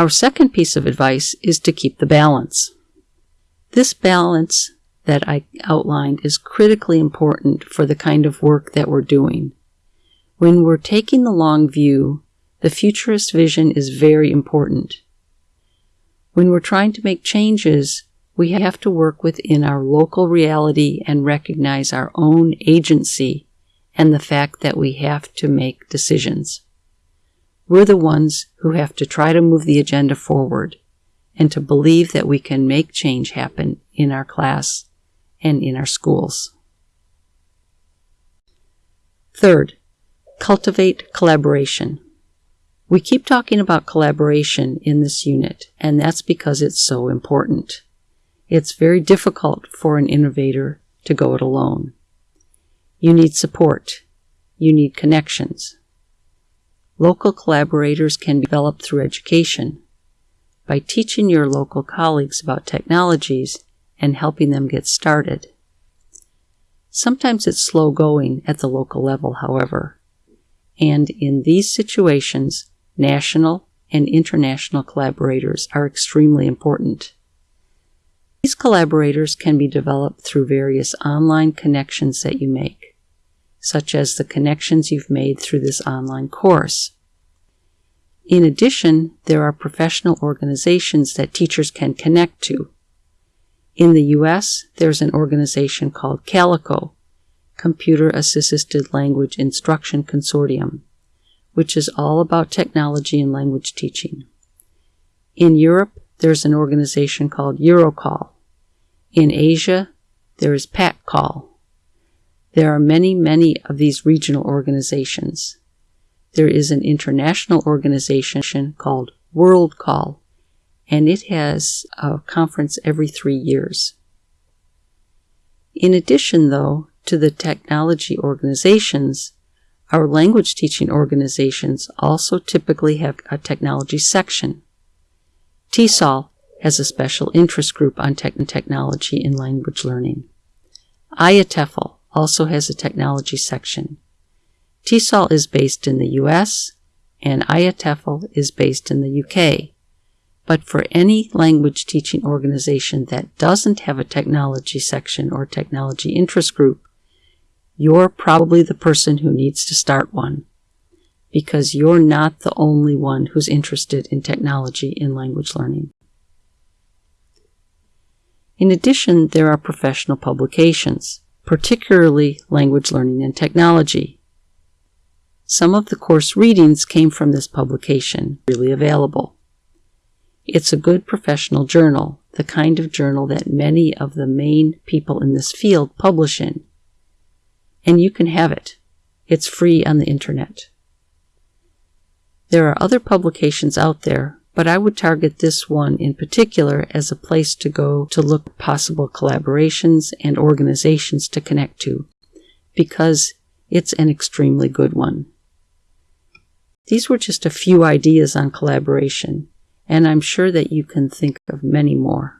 Our second piece of advice is to keep the balance. This balance that I outlined is critically important for the kind of work that we're doing. When we're taking the long view, the futurist vision is very important. When we're trying to make changes, we have to work within our local reality and recognize our own agency and the fact that we have to make decisions. We're the ones who have to try to move the agenda forward and to believe that we can make change happen in our class and in our schools. Third, cultivate collaboration. We keep talking about collaboration in this unit, and that's because it's so important. It's very difficult for an innovator to go it alone. You need support. You need connections. Local collaborators can be developed through education. By teaching your local colleagues about technologies and helping them get started. Sometimes it's slow going at the local level, however. And in these situations, national and international collaborators are extremely important. These collaborators can be developed through various online connections that you make, such as the connections you've made through this online course. In addition, there are professional organizations that teachers can connect to. In the US, there's an organization called Calico, Computer Assisted Language Instruction Consortium, which is all about technology and language teaching. In Europe, there's an organization called Eurocall. In Asia, there is PACCall. There are many, many of these regional organizations. There is an international organization called WorldCall, and it has a conference every three years. In addition, though, to the technology organizations, our language teaching organizations also typically have a technology section. TESOL has a special interest group on tech technology in language learning. IATEFL also has a technology section. TESOL is based in the US and IATEFL is based in the UK. But for any language teaching organization that doesn't have a technology section or technology interest group, you're probably the person who needs to start one because you're not the only one who's interested in technology in language learning. In addition, there are professional publications, particularly language learning and technology. Some of the course readings came from this publication, really available. It's a good professional journal, the kind of journal that many of the main people in this field publish in. And you can have it. It's free on the internet. There are other publications out there but I would target this one in particular as a place to go to look possible collaborations and organizations to connect to, because it's an extremely good one. These were just a few ideas on collaboration, and I'm sure that you can think of many more.